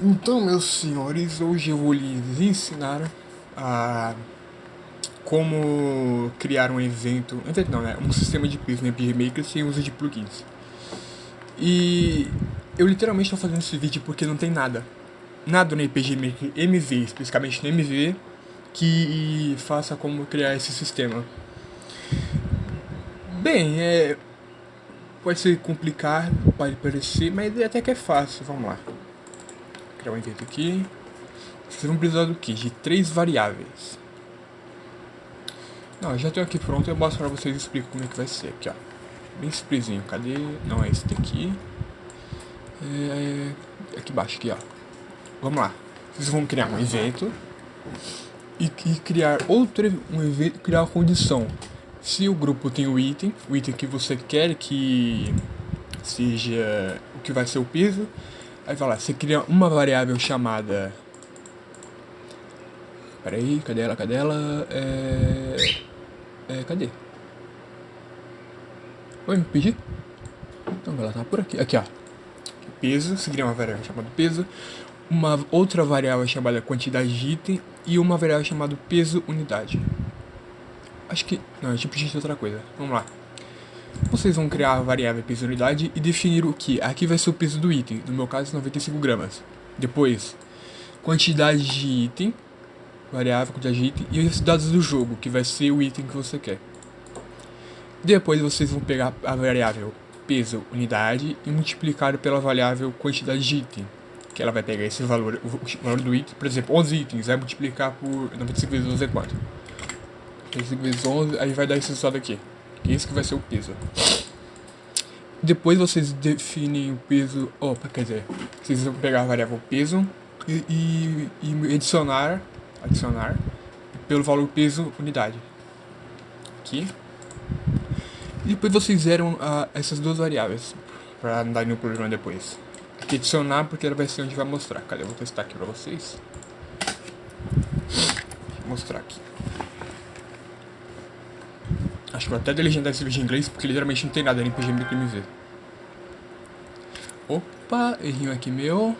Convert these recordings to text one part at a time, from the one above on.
Então, meus senhores, hoje eu vou lhes ensinar a como criar um evento, evento não, né? Um sistema de peso no RPG Maker sem uso de plugins. E eu literalmente estou fazendo esse vídeo porque não tem nada. Nada no RPG Maker MV, especificamente no MV, que faça como criar esse sistema. Bem, é... Pode ser complicado, pode parecer, mas até que é fácil, vamos lá criar um evento aqui. Vocês vão precisar do que? De três variáveis. Não, já tenho aqui pronto, eu mostro pra vocês e explico como é que vai ser aqui, ó. Bem simplesinho, cadê? Não, é esse daqui. É... Aqui embaixo, aqui, ó. Vamos lá. Vocês vão criar um evento e, e criar outro um evento, criar uma condição. Se o grupo tem o item, o item que você quer que seja o que vai ser o peso, Aí lá, você cria uma variável chamada... Pera aí, cadê ela, cadê ela? É... é cadê? Oi, me pedi? Então, ela tá por aqui. Aqui, ó. Peso, você cria uma variável chamada peso. Uma outra variável chamada quantidade de item. E uma variável chamada peso unidade. Acho que... Não, é tipo de outra coisa. Vamos lá. Vocês vão criar a variável peso unidade e definir o que aqui vai ser o peso do item, no meu caso 95 gramas. Depois, quantidade de item, variável quantidade de item e os dados do jogo, que vai ser o item que você quer. Depois vocês vão pegar a variável peso unidade e multiplicar pela variável quantidade de item, que ela vai pegar esse valor, o valor do item, por exemplo, 11 itens, vai multiplicar por 95 vezes 11 é quanto? 95 vezes 11, aí vai dar esse resultado aqui. Esse que vai ser o peso. Depois vocês definem o peso. Opa, quer dizer, vocês vão pegar a variável peso e, e, e adicionar, adicionar pelo valor peso unidade. Aqui. E depois vocês zeram uh, essas duas variáveis para não dar nenhum problema depois. Aqui adicionar porque ela vai ser onde vai mostrar. Cadê? Eu vou testar aqui para vocês. Vou mostrar aqui. Acho que vou até delegendar esse vídeo em inglês, porque literalmente não tem nada no RPG Maker MV. Opa, errinho aqui meu.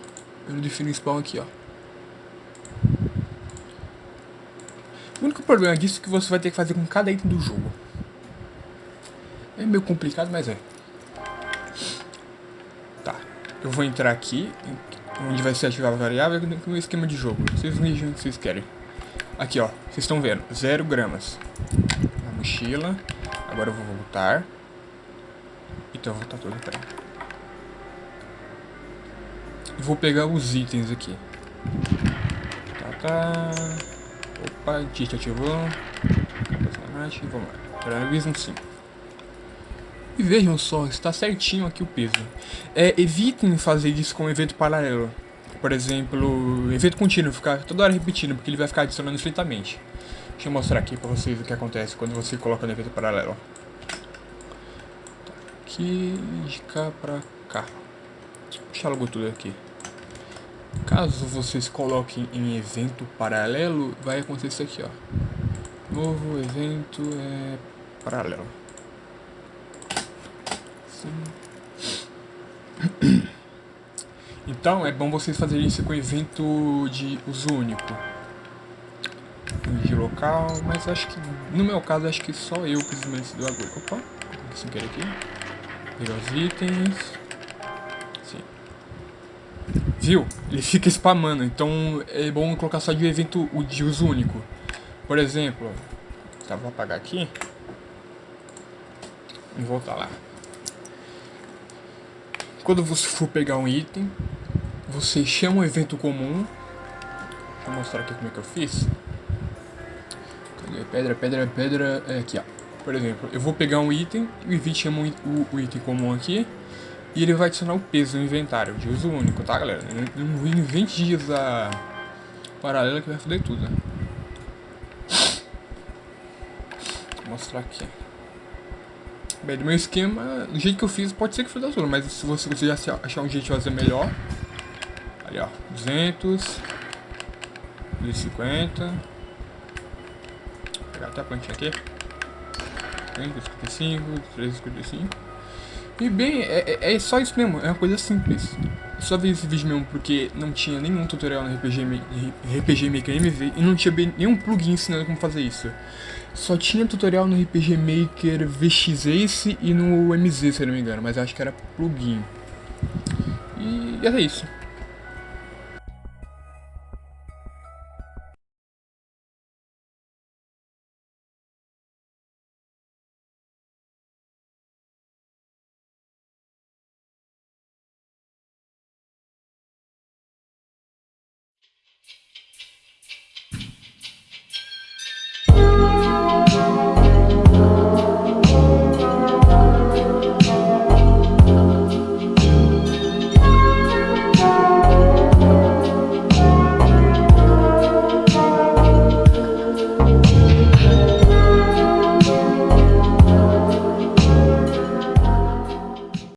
Eu não defino o spawn aqui, ó. O único problema disso é que você vai ter que fazer com cada item do jogo. É meio complicado, mas é. Tá. Eu vou entrar aqui, onde vai ser ativada a variável, com o esquema de jogo. Vocês vejam o que vocês querem. Aqui, ó. Vocês estão vendo. 0 gramas mochila. Agora eu vou voltar. Então eu vou voltar tudo, peraí. Vou pegar os itens aqui. Tá, tá. Opa, Tite ativou. Vamos lá. Paralelismo 5. E vejam só, está certinho aqui o peso. É, evitem fazer isso com evento paralelo. Por exemplo, evento contínuo, ficar toda hora repetindo, porque ele vai ficar adicionando infinitamente. Deixa eu mostrar aqui pra vocês o que acontece quando você coloca no evento paralelo. Aqui, de cá pra cá. Deixa logo tudo aqui. Caso vocês coloquem em evento paralelo, vai acontecer aqui, ó. Novo evento é paralelo. Então é bom vocês fazerem isso com evento de uso único local, mas acho que, no meu caso, acho que só eu preciso desse do agulha. Opa, sem querer aqui. Pegar os itens. Sim. Viu? Ele fica spamando, então é bom colocar só de evento de uso único. Por exemplo, tá, vou apagar aqui. E voltar lá. Quando você for pegar um item, você chama um evento comum. Eu mostrar aqui como é que eu fiz. Pedra, pedra, pedra. É aqui, ó. Por exemplo, eu vou pegar um item, o evite chama o, o, item comum aqui. E ele vai adicionar o peso no inventário, de uso único, tá galera? Não invente dias a paralela que vai foder tudo, né? Vou mostrar aqui. Bem, do meu esquema, do jeito que eu fiz, pode ser que foda tudo, mas se você, você achar um jeito de fazer melhor. Ali, ó, 200, 250 pegar até a plantinha aqui. 355, 355. E bem, é, é, é, só isso mesmo, é uma coisa simples. só vi esse vídeo mesmo porque não tinha nenhum tutorial no RPG, RPG Maker MV e não tinha nenhum plugin ensinando como fazer isso. Só tinha tutorial no RPG Maker VX Ace e no MZ, se eu não me engano, mas acho que era plugin. E era isso.